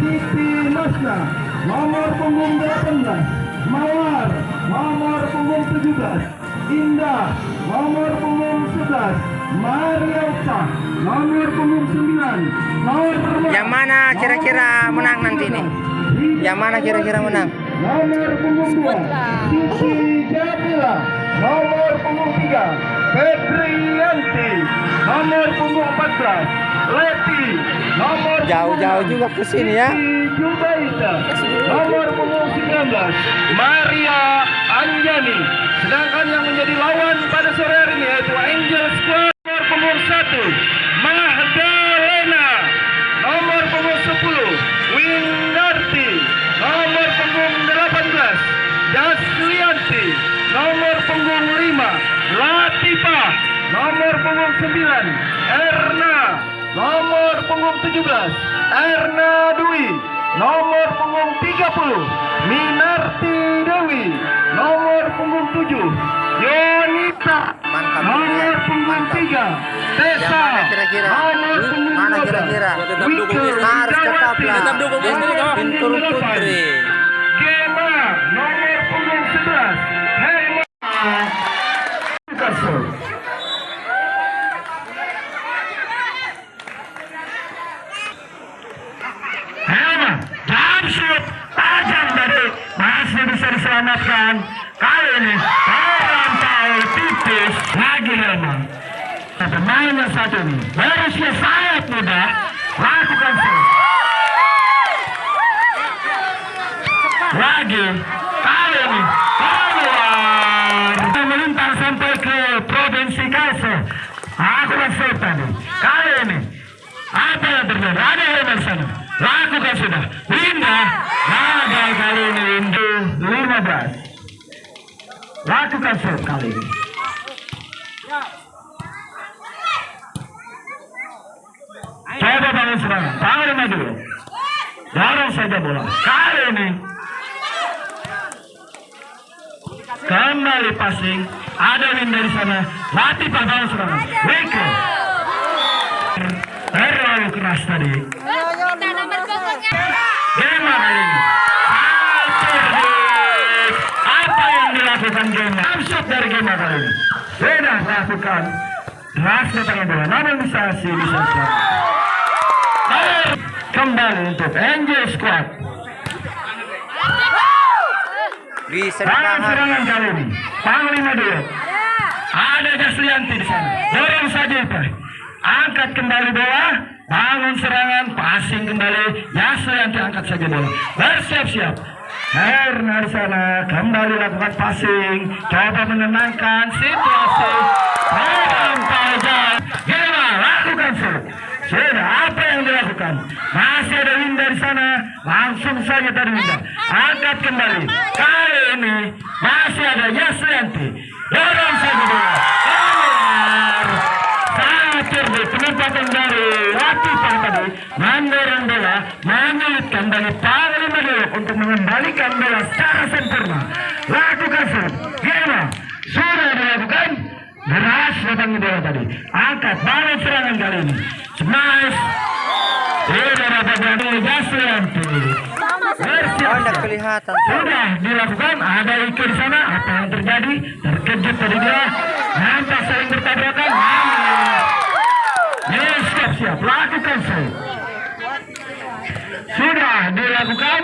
Siti Masna nomor punggung 18 Mawar nomor punggung 17 Indah nomor punggung 11 Mariota nomor punggung 9 nomor Yang mana kira-kira menang nanti nih? Yang mana kira-kira menang? nomor punggung 2 Siti Jabila nomor punggung 3 Febrianti nomor punggung 14 Leti nomor Jauh-jauh juga ke sini ya. Nomor punggung 19 Maria Anjani. Sedangkan yang menjadi lawan pada sore hari ini yaitu Angel Squad nomor punggung 1 Mahdalena nomor punggung 10 Windarti. Nomor punggung 18 Daslianti nomor punggung 5 Latifah nomor punggung 9 Erna nomor punggung 17 Erna Dwi nomor punggung 30 Minarti Dewi nomor punggung 7 Yonita Mantap, nomor punggung Mantap. 3 Tessa kira-kira? nomor punggung Mana 12 kira-kira? Harus tetaplah. Bintur Putri. Pemainnya satu ini? Beresnya sangat mudah. Lakukan shoot lagi. Kali ini. Keluar. Kita melintas sampai ke provinsi Kalso aku shoot tadi. Kali ini. Apa yang terjadi? Ada yang sana? Lakukan sudah. Winda. Gagal kali ini Windu. 15 lakukan shoot kali ini serangan panglima dulu dorong saja bola kali ini kembali passing ada Winda di sana Latifah bangun serangan Wike terlalu keras tadi. Gema kali ini apa yang dilakukan Gema Absurd dari Gema kali ini sudah melakukan keras datangnya bola namun bisa sih bisa selamat kembali untuk Angel Squad. Bisa Tangan serangan kali ini Panglima dulu Ada. Jaslianti di sana. Dorong saja Pak Angkat kembali bola Bangun serangan Passing kembali. Jaslianti angkat saja bola. Bersiap-siap. Herna di sana Kembali lakukan passing. Coba menenangkan situasi. Melampaui jalan. Gila lakukan sudah apa yang dilakukan? Masih ada Winda di sana. Langsung saja tadi. Angkat kembali. Kali ini masih ada Yasrianti. Dorong saja bola. Keluar. Sangat cerdik penempatan dari Latifah tadi. Mendorong bola. Menyulitkan dari Panglima dulu untuk mengembalikan bola secara sempurna. Lakukan shoot. Gimana? Sudah dilakukan? Deras datang bola tadi. Angkat bangun serangan kali ini. Smash. Tidak tidak kelihatan. Sudah dilakukan. Ada Ike di sana. Apa yang terjadi? Terkejut tadi dia. Nampak saling bertabrakan. Namun. Ya, siap-siap. Lakukan shoot. Sudah dilakukan.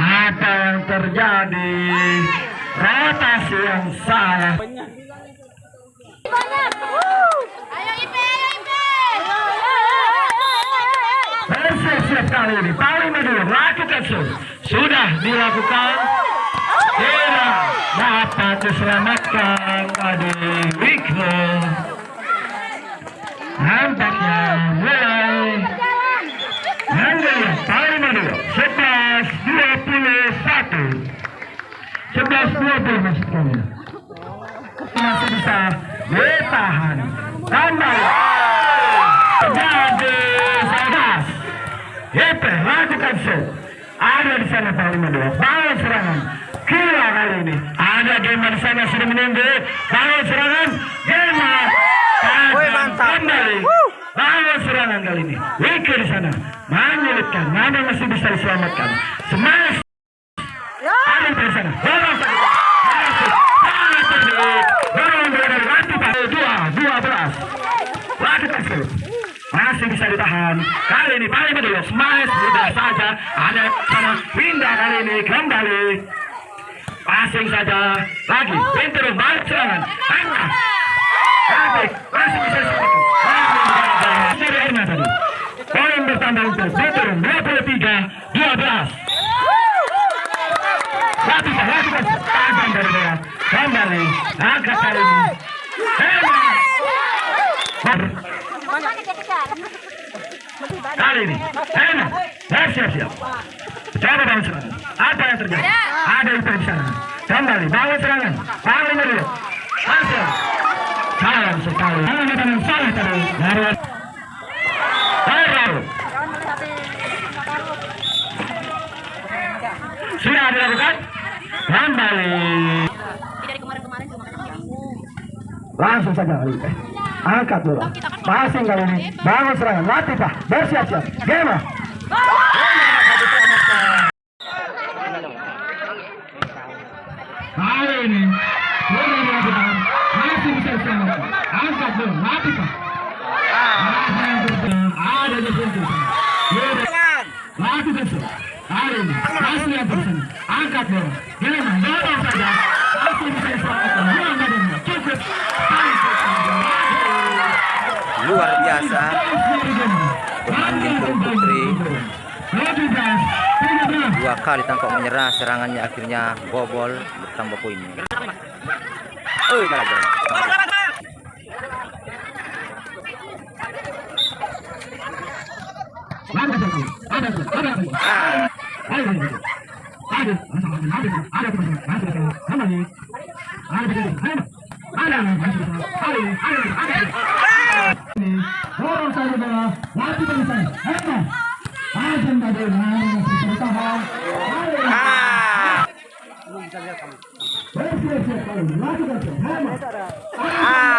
Apa yang terjadi? Rotasi yang salah. dilakukan. Tidak dapat diselamatkan tadi Wiko nampaknya mulai. Nandanya paling dua sebelas dua masih bisa bertahan. Sana Panglima dua. Bangun serangan. Kira kali ini. Ada di sana sudah menunggu. Bangun serangan. Gema. Woi, mantap. Kembali. Bangun serangan kali ini. Wike di sana. Menyulitkan. Mana masih bisa diselamatkan. Semangat. Ada di sana. Dorong sana. Masuk. Sangat cerdik. Dorong dua dari Ratu Pak. Dua. Dua belas. Lakukan shoot. Masih Kali ini paling dulu. Smash mudah saja. Ada sana. Pindah kali ini kembali. Passing saja. Lagi. Pintu balik serangan. Tengah. Cantik. Masih bisa. Masih dari Erna tadi. Poin bertambah untuk Veteran 23 12. Lakukan, lakukan. Tahan dari bawah. Kembali. Angkat kali ini. Hebat. Kali ini, enak, bersiap-siap. Coba bangun serangan. Apa yang terjadi? Ada itu di sana. Kembali, bangun serangan. Paling dulu. Masuk. Sayang sekali. Jangan dengan salah tadi. Dari Terlalu. Sudah dilakukan? Kembali. Dari kemarin-kemarin cuma Langsung saja kali ini. Angkat dulu. Passing kali ini. Bangun serangan. Latifah. Bersiap-siap. Gema. Kali ini. Masih bisa diselamatkan. Angkat dulu. Latifah. Ada yang bergerak. Ada di situ. Sudah. Lakukan sudah. Kali ini. Masih yang bersama. Angkat dulu. Gema. Dorong saja. Masih bisa diselamatkan. Luar biasa. Pemain Putri dua kali tampak menyerah serangannya akhirnya bobol bertambah poinnya. Oh, kalah jalan. Ah, ah.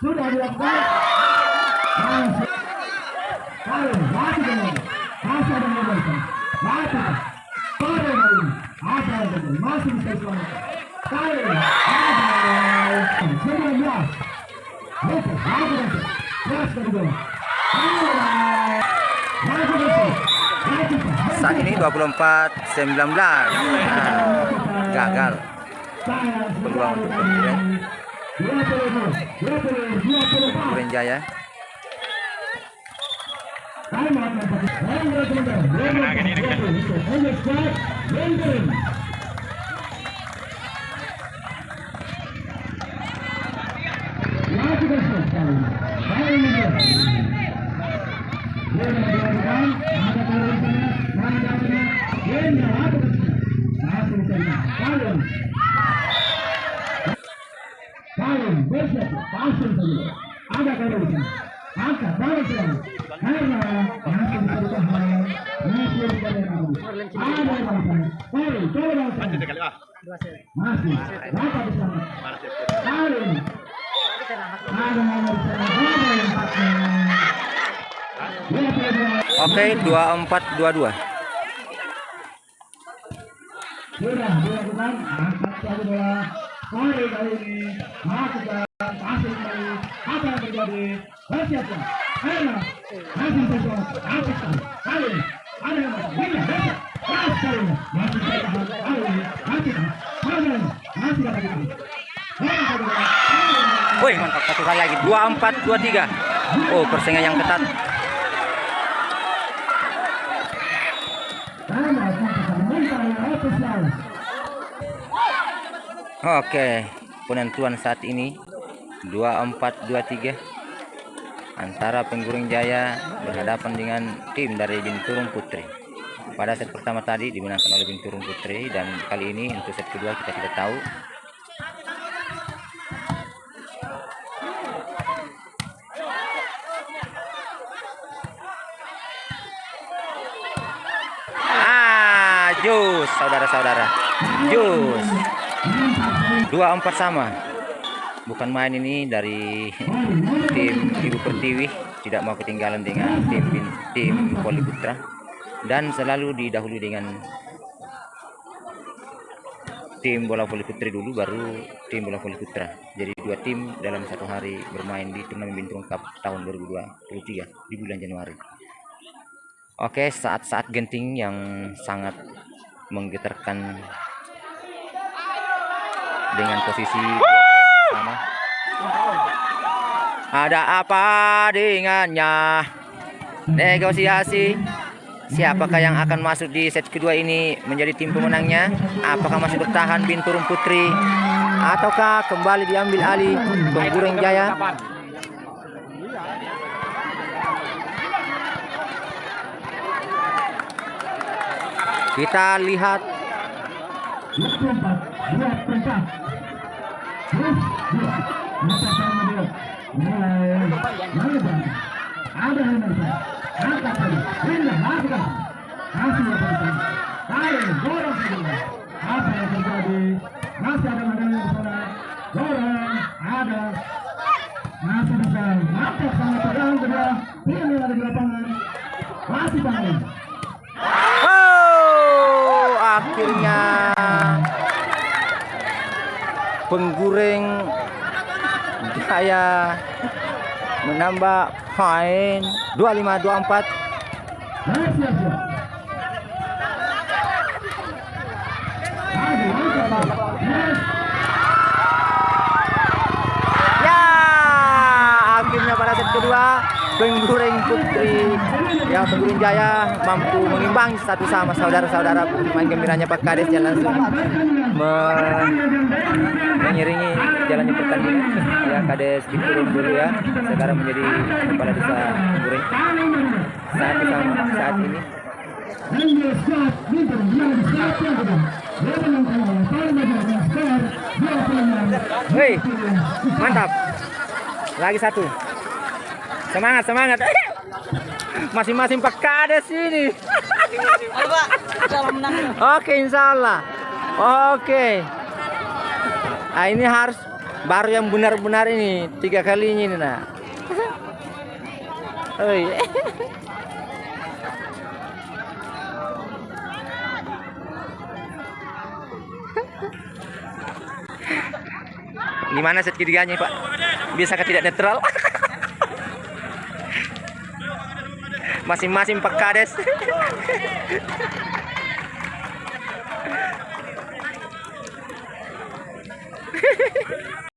Sudah dilakukan. Masih. Kalau mati dengan masih ada yang Mati. Sore kali ini. Apa yang terjadi? Masih bisa selamatkan. Kali ini. Saat ini 24 19. Nah, gagal. Peluang untuk Putri Putri Jaya. Kalian bersiap, pasang saja. Ada kalian di sana. Angkat, balas serangan. Karena masih bisa ditahan. Masih bisa ditahan. Ada yang di sana. Kali, coba balas serangan. Masih, dapat di sana. Kali ini. Ada yang di sana. Pasang. Dua puluh dua. Oke, 24 22. Sudah dilakukan. Angkat satu bola. Kali ini. Pasang kali. Apa yang terjadi? Bersiapkan. Karena. Angkat kali. Woi, mantap satu kali lagi. 24 23. Oh, persaingan yang ketat. Oke, penentuan saat ini 24-23 antara Pengguring Jaya berhadapan dengan tim dari Binturung Putri. pada set pertama tadi dimenangkan oleh Binturung Putri dan kali ini untuk set kedua kita tidak tahu. Ah jus saudara-saudara. Jus. Dua empat sama bukan main ini dari tim Ibu Pertiwi. Tidak mau ketinggalan dengan tim tim Poli Putra. Dan selalu didahului dengan tim bola voli putri dulu baru tim bola voli putra. Jadi dua tim dalam satu hari bermain di turnamen Bintung Cup tahun 2023 di bulan Januari. Oke saat-saat genting yang sangat menggetarkan dengan posisi ada apa dengannya? Negosiasi. Siapakah yang akan masuk di set kedua ini menjadi tim pemenangnya? Apakah masih bertahan Binturung Putri? Ataukah kembali diambil alih Penggureng Jaya? Kita lihat akhirnya penggureng Jaya menambah poin 25 24 Masih siap. Aduh, angkat. Yes. ya akhirnya pada set kedua penggureng putri yang penggureng jaya mampu mengimbangi satu sama saudara-saudara main gembiranya Pak Kades yang langsung mengiringi jalannya pertandingan ya Kades diturun dulu ya sekarang menjadi kepala desa penggureng satu sama saat ini Dan dia squad Bintur yang di squad yang kedua. Dia menangkan oleh paling banyak dengan skor 26. Hei, mantap. Lagi satu. Semangat, semangat. Masing-masing Pak Kades ini. Ayo Pak, kalau menang. Oke, insya Allah. Oke. Ah, ini harus baru yang benar-benar ini tiga kalinya ini nah. Oi. Gimana set ketiganya Pak? Bisakah tidak netral? Masing-masing Pak Kades.